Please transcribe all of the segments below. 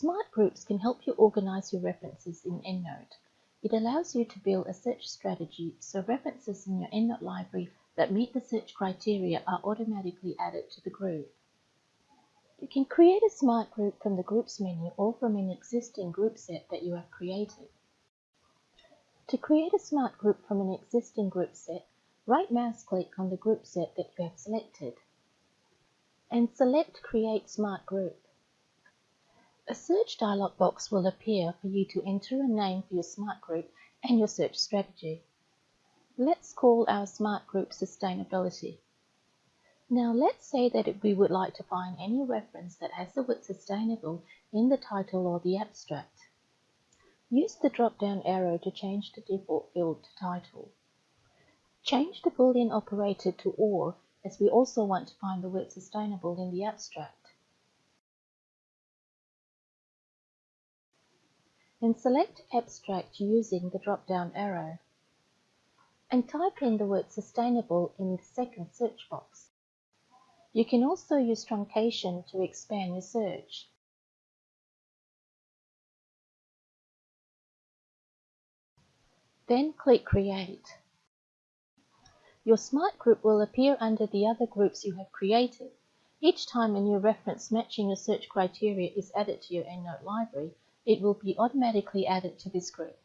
Smart Groups can help you organize your references in EndNote. It allows you to build a search strategy so references in your EndNote library that meet the search criteria are automatically added to the group. You can create a Smart Group from the Groups menu or from an existing group set that you have created. To create a Smart Group from an existing group set, right mouse click on the group set that you have selected and select Create Smart Group. A search dialog box will appear for you to enter a name for your smart group and your search strategy. Let's call our smart group Sustainability. Now let's say that we would like to find any reference that has the word sustainable in the title or the abstract. Use the drop-down arrow to change the default field to title. Change the boolean operator to OR as we also want to find the word sustainable in the abstract. And select Abstract using the drop-down arrow. And type in the word sustainable in the second search box. You can also use truncation to expand your search. Then click Create. Your Smart Group will appear under the other groups you have created. Each time a new reference matching your search criteria is added to your EndNote library, it will be automatically added to this group.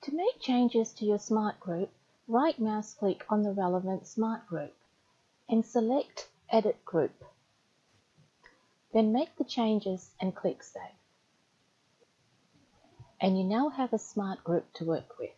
To make changes to your Smart Group, right mouse click on the relevant Smart Group and select Edit Group. Then make the changes and click Save. And you now have a Smart Group to work with.